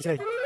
today.